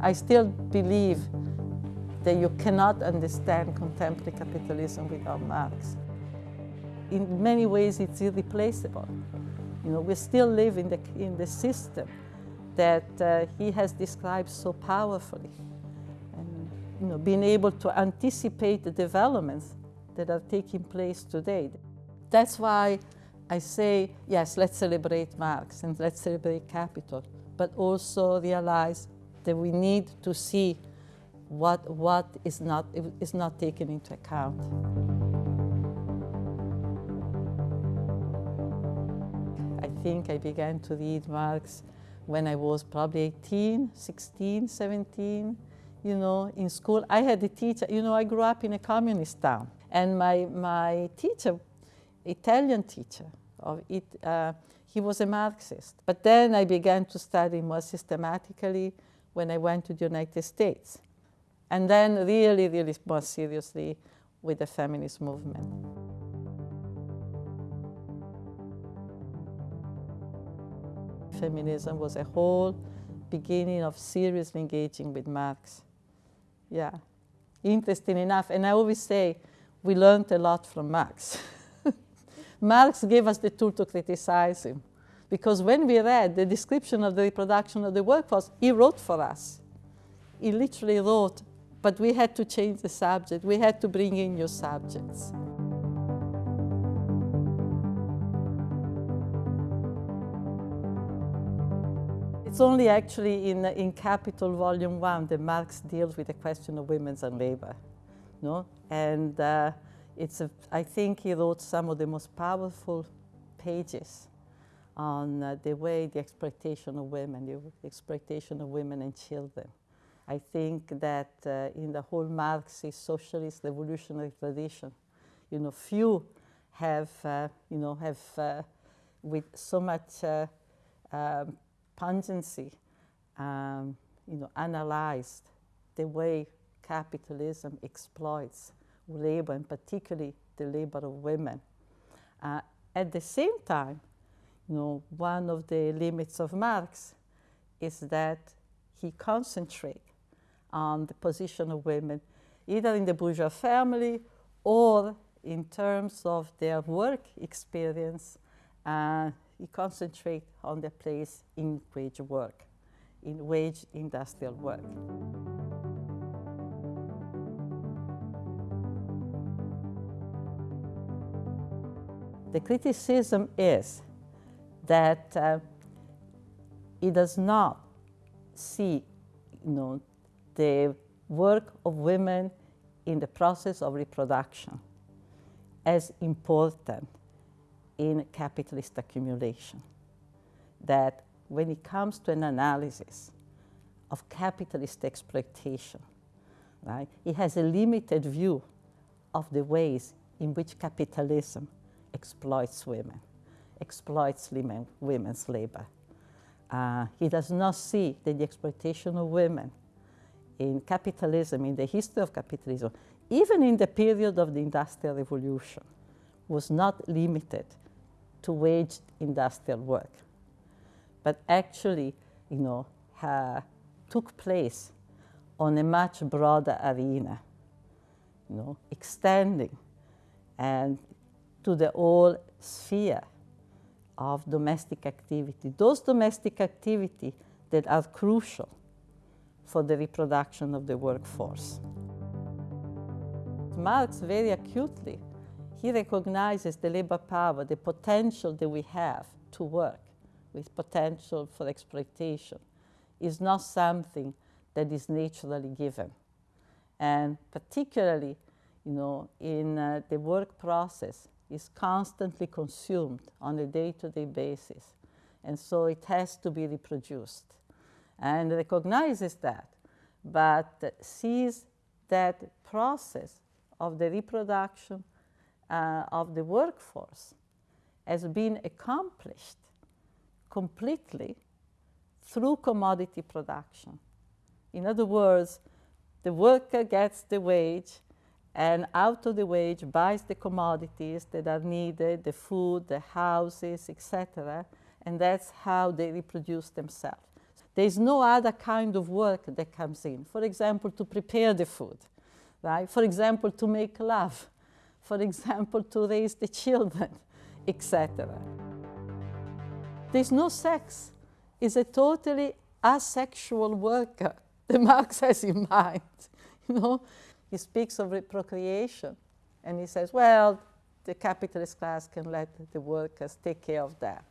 I still believe that you cannot understand contemporary capitalism without Marx. In many ways, it's irreplaceable. You know, we still live in the, in the system that uh, he has described so powerfully. And, you know, being able to anticipate the developments that are taking place today. That's why I say, yes, let's celebrate Marx and let's celebrate capital, but also realize that we need to see what, what is, not, is not taken into account. I think I began to read Marx when I was probably 18, 16, 17, you know, in school. I had a teacher, you know, I grew up in a communist town. And my, my teacher, Italian teacher, of it, uh, he was a Marxist. But then I began to study more systematically when I went to the United States. And then really, really more seriously with the feminist movement. Feminism was a whole beginning of seriously engaging with Marx. Yeah, interesting enough. And I always say, we learned a lot from Marx. Marx gave us the tool to criticize him. Because when we read the description of the reproduction of the workforce, he wrote for us. He literally wrote, but we had to change the subject. We had to bring in new subjects. It's only actually in, in Capital Volume 1 that Marx deals with the question of women's and labor. No? And uh, it's a, I think he wrote some of the most powerful pages on uh, the way the exploitation of women, the exploitation of women and children. I think that uh, in the whole Marxist socialist revolutionary tradition, you know, few have, uh, you know, have uh, with so much uh, um, pungency, um, you know, analyzed the way capitalism exploits labor, and particularly the labor of women. Uh, at the same time, you know, one of the limits of Marx is that he concentrates on the position of women, either in the bourgeois family or in terms of their work experience. Uh, he concentrates on their place in wage work, in wage industrial work. The criticism is that uh, it does not see you know, the work of women in the process of reproduction as important in capitalist accumulation. That when it comes to an analysis of capitalist exploitation, right, it has a limited view of the ways in which capitalism exploits women, exploits women's labor. Uh, he does not see that the exploitation of women in capitalism, in the history of capitalism, even in the period of the Industrial Revolution, was not limited to waged industrial work, but actually, you know, uh, took place on a much broader arena, you know, extending and to the whole sphere of domestic activity. Those domestic activity that are crucial for the reproduction of the workforce. Marx very acutely, he recognizes the labor power, the potential that we have to work with potential for exploitation is not something that is naturally given. And particularly, you know, in uh, the work process, is constantly consumed on a day-to-day -day basis. And so it has to be reproduced and recognizes that, but sees that process of the reproduction uh, of the workforce has been accomplished completely through commodity production. In other words, the worker gets the wage and out of the wage buys the commodities that are needed, the food, the houses, etc. And that's how they reproduce themselves. There's no other kind of work that comes in. For example, to prepare the food, right? For example, to make love. For example, to raise the children, etc. There's no sex. It's a totally asexual worker that Marx has in mind. You know, he speaks of procreation and he says, well, the capitalist class can let the workers take care of that.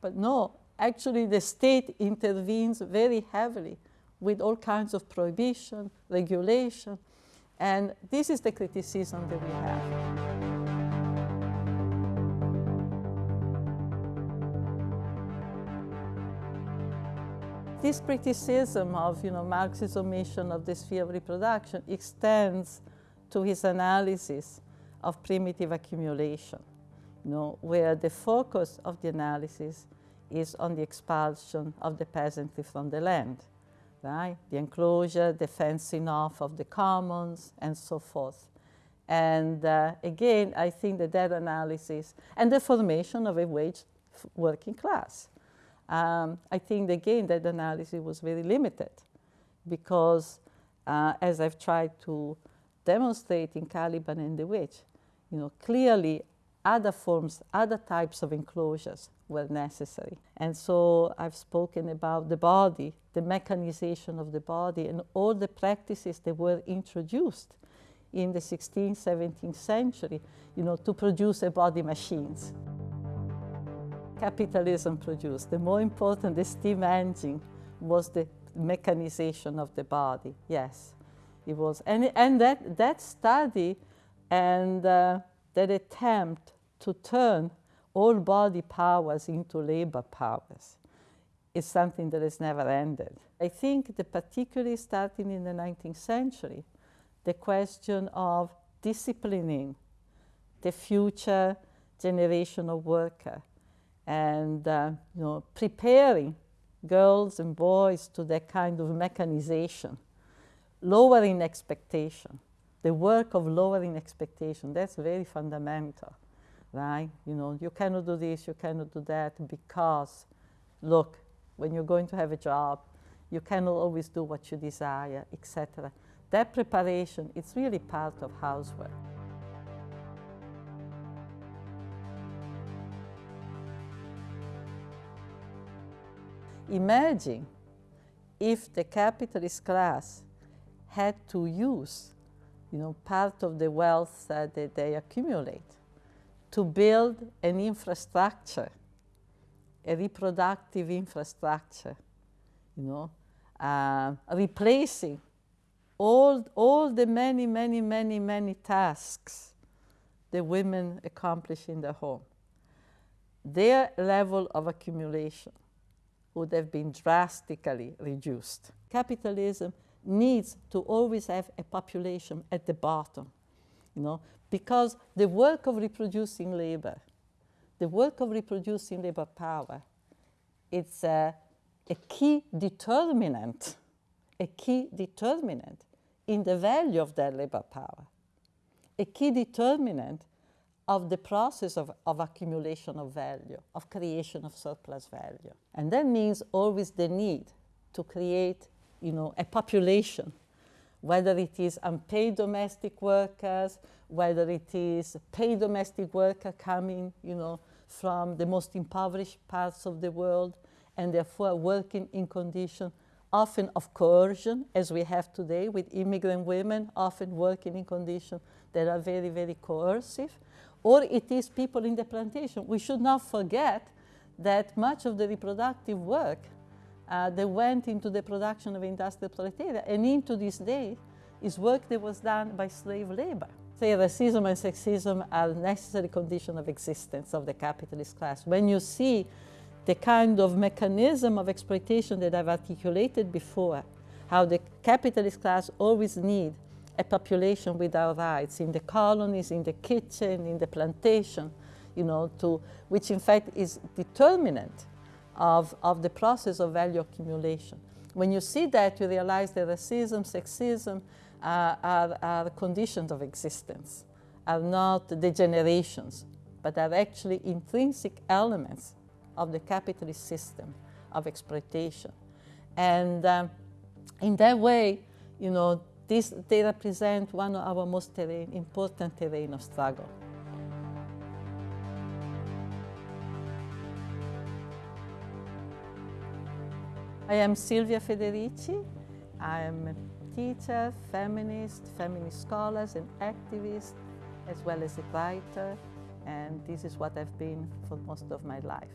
But no, actually the state intervenes very heavily with all kinds of prohibition, regulation, and this is the criticism that we have. This criticism of you know, Marx's omission of the sphere of reproduction extends to his analysis of primitive accumulation, you know, where the focus of the analysis is on the expulsion of the peasantry from the land, right? The enclosure, the fencing off of the commons, and so forth. And uh, again, I think that that analysis and the formation of a wage working class. Um, I think again that analysis was very limited because uh, as I've tried to demonstrate in Caliban and the Witch, you know, clearly other forms, other types of enclosures were necessary. And so I've spoken about the body, the mechanization of the body, and all the practices that were introduced in the 16th, 17th century, you know, to produce a body machines. Capitalism produced. The more important, the steam engine was the mechanization of the body, yes. It was, and, and that, that study and uh, that attempt to turn all body powers into labor powers is something that has never ended. I think that particularly starting in the 19th century, the question of disciplining the future generation of worker and uh, you know, preparing girls and boys to that kind of mechanization, lowering expectation, the work of lowering expectation, that's very fundamental, right? You know, you cannot do this, you cannot do that because, look, when you're going to have a job, you cannot always do what you desire, etc. That preparation is really part of housework. Imagine if the capitalist class had to use you know, part of the wealth that they accumulate to build an infrastructure, a reproductive infrastructure, you know, uh, replacing all, all the many, many, many, many tasks the women accomplish in the home. Their level of accumulation would have been drastically reduced. Capitalism needs to always have a population at the bottom, you know, because the work of reproducing labor, the work of reproducing labor power, it's a, a key determinant, a key determinant in the value of that labor power, a key determinant of the process of, of accumulation of value, of creation of surplus value. And that means always the need to create you know, a population, whether it is unpaid domestic workers, whether it is paid domestic worker coming, you know, from the most impoverished parts of the world, and therefore working in conditions often of coercion, as we have today with immigrant women, often working in conditions that are very, very coercive, or it is people in the plantation. We should not forget that much of the reproductive work uh, that went into the production of industrial proletariat and into this day is work that was done by slave labor. Say racism and sexism are necessary conditions of existence of the capitalist class. When you see the kind of mechanism of exploitation that I've articulated before, how the capitalist class always need a population without rights in the colonies, in the kitchen, in the plantation, you know, to, which in fact is determinant of, of the process of value accumulation. When you see that, you realize that racism, sexism uh, are, are conditions of existence, are not degenerations, but are actually intrinsic elements of the capitalist system of exploitation. And um, in that way, you know, this, they represent one of our most terrain, important terrain of struggle. I am Silvia Federici. I am a teacher, feminist, feminist scholar and activist, as well as a writer, and this is what I've been for most of my life.